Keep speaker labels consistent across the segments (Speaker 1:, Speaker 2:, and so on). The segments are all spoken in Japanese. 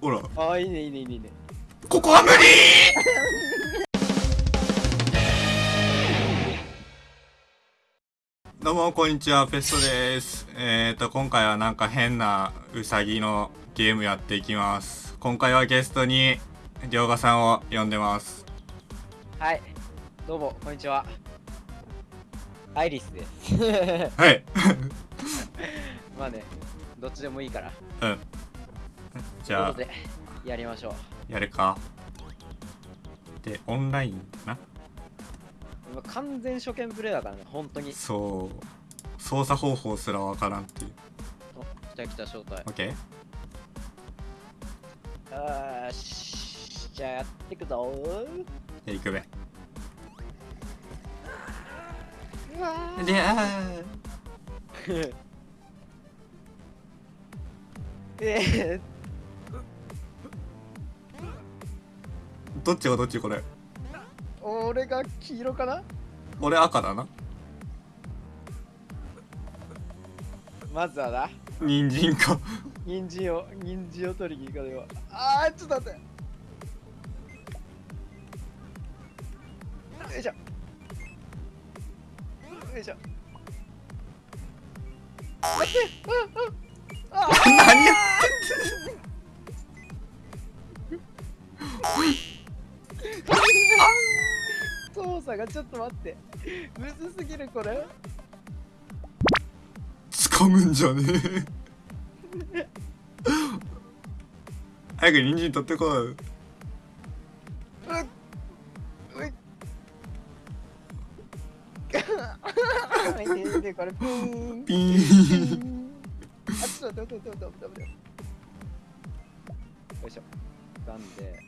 Speaker 1: ほら。
Speaker 2: ああいいねいいねいいね。
Speaker 1: ここは無理どうもこんにちはペストです。えーと今回はなんか変なウサギのゲームやっていきます。今回はゲストにりょうがさんを呼んでます。
Speaker 2: はい。どうもこんにちは。アイリスです。
Speaker 1: はい。
Speaker 2: まあねどっちでもいいから。
Speaker 1: うんじゃあ。
Speaker 2: やりましょう。
Speaker 1: やるか。でオンラインかな。
Speaker 2: 今完全初見プレイだからね本当に。
Speaker 1: そう。操作方法すらわからんっていう。
Speaker 2: お来た来た招待。
Speaker 1: OK?
Speaker 2: あー。しじゃあやってくぞ。
Speaker 1: じゃあ行くべ。
Speaker 2: うわー。
Speaker 1: であ
Speaker 2: え
Speaker 1: ーどっちがどっちこれ？
Speaker 2: ー、俺が黄色かな？
Speaker 1: 俺赤だな。
Speaker 2: まずはな。
Speaker 1: 人参か。
Speaker 2: 人参を人参を取りに行かねばあーちょっと待って。よいしょ。よいしょ。待ってああちょっと待って。むずすぎるこれ。
Speaker 1: 掴むんじゃねえ。早く人参取ってこい。う
Speaker 2: っ。うっ。でこれピーン
Speaker 1: ピーン
Speaker 2: あちょっ。と待っ。て待っ。て待っ。て待っ。て待っ。てよいしょなんで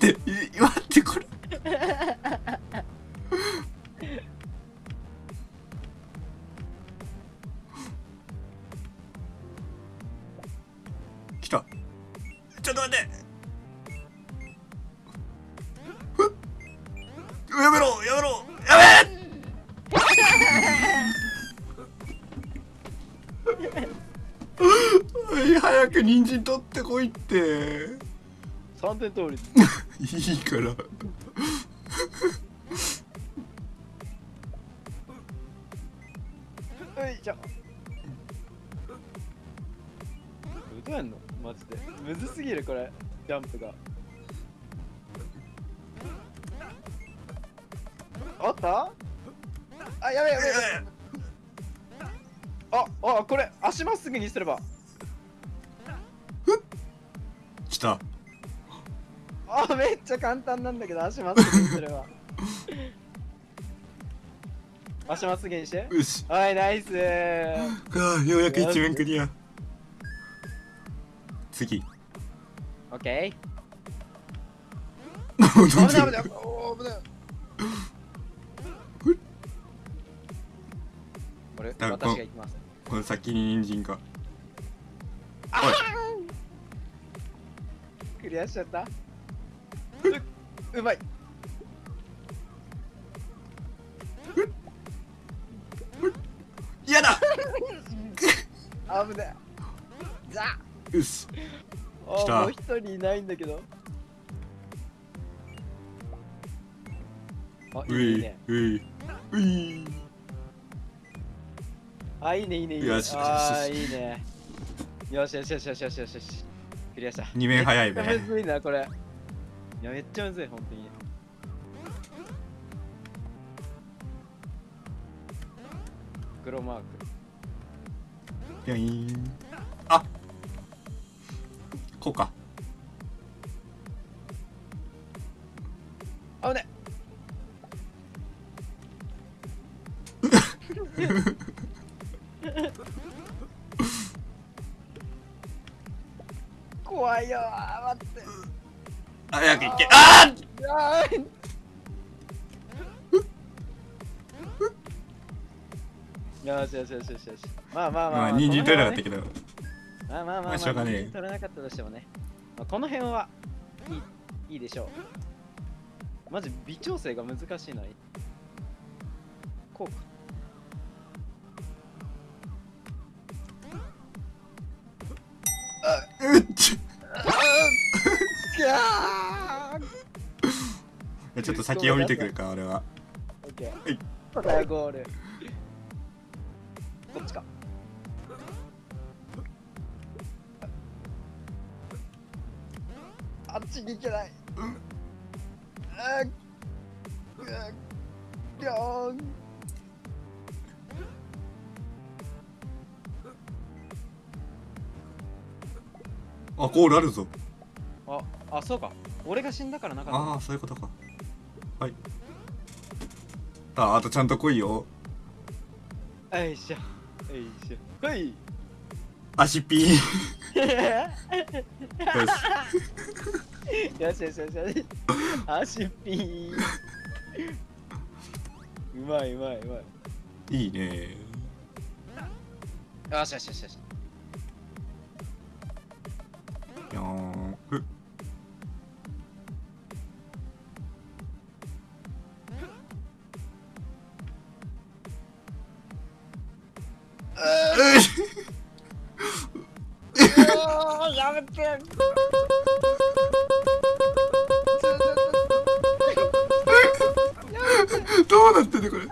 Speaker 2: っ
Speaker 1: てい待ってこれ。来た。ちょっと待って。やめろやめろ。やめ 早く人参取ってこいって。
Speaker 2: 3点通り
Speaker 1: いいから。
Speaker 2: よいしょどうやんのマジでむずすぎるこれジャンプがあったあやべやべやべああこれ足まっすぐにすれば
Speaker 1: 来た
Speaker 2: あめっちゃ簡単なんだけど足まっすぐにすれば。足まっすぐにして。
Speaker 1: よし。
Speaker 2: はいナイス。
Speaker 1: あようやく一面クリア。次。
Speaker 2: オッケー。危ない。危ない。危ない。これ
Speaker 1: あ
Speaker 2: 私が行きます
Speaker 1: この先に人参が
Speaker 2: クリアしちゃったううまい。
Speaker 1: 嫌だ。
Speaker 2: 危ないザ。
Speaker 1: よし
Speaker 2: あ
Speaker 1: 来た。
Speaker 2: もう一人いないんだけど。あ
Speaker 1: うい
Speaker 2: いいね。
Speaker 1: ういうい。
Speaker 2: あいいねいいねいいね。
Speaker 1: よしよし
Speaker 2: いいね。よしよしよしよしよしよし。クリアした。
Speaker 1: 二面早い べ
Speaker 2: めっちゃむずいなこれいやめっちゃむずい本当に。黒マーク。
Speaker 1: ピョイーンあ。こうか。
Speaker 2: あぶね。怖いよー待って
Speaker 1: 早く行け。あ
Speaker 2: あー！よしよしよしよしよし。まあまあ
Speaker 1: あ
Speaker 2: まあ、
Speaker 1: まあ人参取れなかったけど。
Speaker 2: まあまあまあ、まあ、取れなかったとしてもね、まあ、この辺はいいいいでしょう。マジ微調整が難しいのに。こうか。
Speaker 1: うっち
Speaker 2: いやー。
Speaker 1: ちょっと先を見てくるか俺は。
Speaker 2: オッケー。
Speaker 1: はい
Speaker 2: ゴール。こっちか。あっちに行けない。うんうんうんよーん
Speaker 1: あゴールあるぞ。
Speaker 2: ああそうか。俺が死んだからなかっ
Speaker 1: ああそういうことか。はい。ああとちゃんと来いよ。
Speaker 2: たよいしょ。よいしょ。はい。
Speaker 1: 足ピー。よし。
Speaker 2: よしよしよし。足ピー。うまいうまいうまい。
Speaker 1: いいね。
Speaker 2: よしよしよしよし。
Speaker 1: よーん。ふうっ
Speaker 2: やめて
Speaker 1: どうなってんのこれ？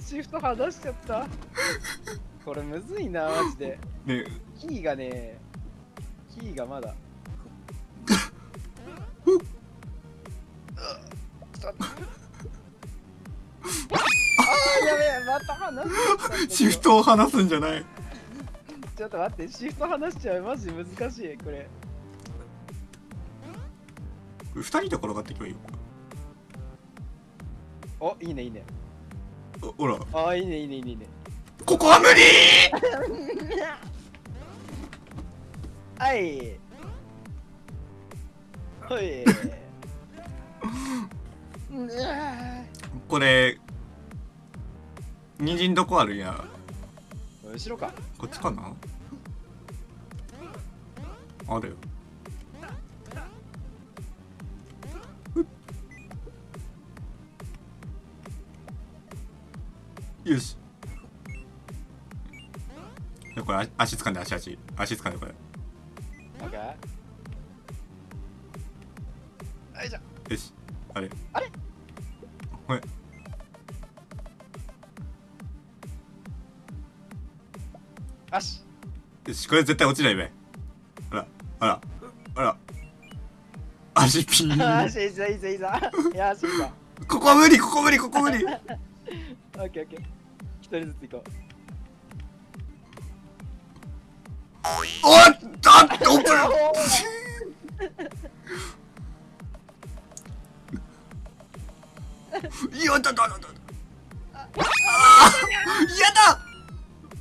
Speaker 2: シフト離しちゃった。これむずいなマジで。
Speaker 1: ね
Speaker 2: キーがねキーがまだ。
Speaker 1: シフトを離すんじゃない。
Speaker 2: ちょっと待ってシフト離しちゃうマジ難しいこれ。
Speaker 1: 二人で転がっていけばいいよ
Speaker 2: おいいねいいね。
Speaker 1: おほら。
Speaker 2: あーいいねいいねいいね。いいね
Speaker 1: ここは無理
Speaker 2: はい。はい。うん
Speaker 1: これ人参どこあるんや。
Speaker 2: 後ろか。
Speaker 1: こっちかな？あるよ。よし。これあ足掴んで足足。足掴んでこれれ。
Speaker 2: あれ？
Speaker 1: ほい。
Speaker 2: よし。
Speaker 1: よしこれ絶対落ちないべ。あらあらあら。足ピー
Speaker 2: よし いいぞいいぞいいぞよしいいぞ
Speaker 1: ここは無理ここ無理ここ無理。
Speaker 2: オッケーオッケー一人ずつ行こ
Speaker 1: おっとあっと やだだだだあーやだ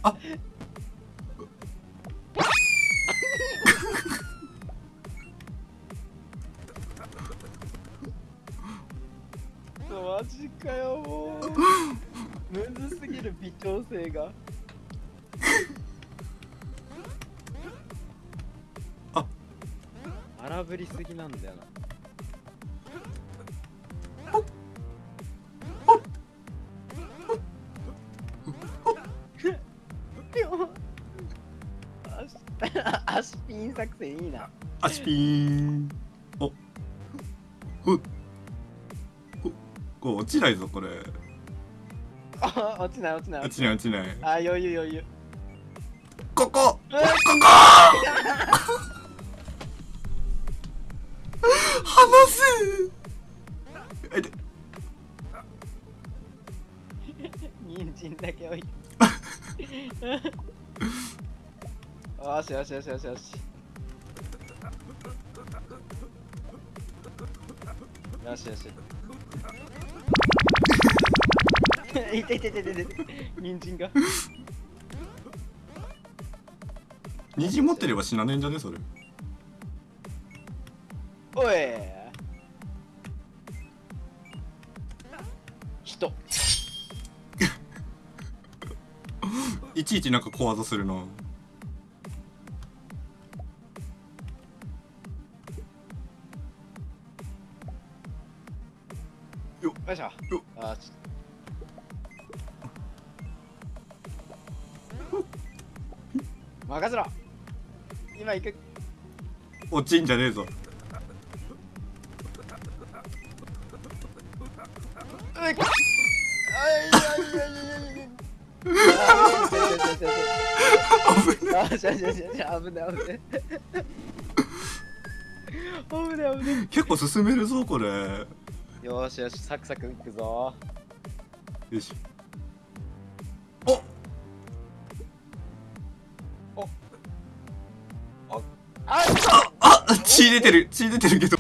Speaker 1: あ。
Speaker 2: うマジかよもう。むずすぎる微調整が。
Speaker 1: あ。
Speaker 2: 荒ぶりすぎなんだよな足 足ピン作戦いいな。
Speaker 1: 足ピーン。お。ほっほこれ落ちないぞこれ。
Speaker 2: あ落ちない落ちない。
Speaker 1: 落ちない落ちない。
Speaker 2: あ余裕余裕。
Speaker 1: ここ。ここ。離すえで。
Speaker 2: 人参だけ置いてよしよしよしよしよし。よしよし。いていていていてい。て人参が。
Speaker 1: 虹持ってれば死なねえんじゃね？それ。
Speaker 2: おい。人。
Speaker 1: いちいちなんか小技するな
Speaker 2: よいしょ
Speaker 1: よ
Speaker 2: あち任せろ今行く
Speaker 1: 落ちんじゃねえぞ
Speaker 2: ういあいやいやいやいやいやあーしゃしゃしゃしゃ危ない危ない危ない危ない
Speaker 1: 結構進めるぞこれよ
Speaker 2: よしよしサクサクいくぞ。
Speaker 1: し。お
Speaker 2: あ
Speaker 1: あ血出てる血出てるけど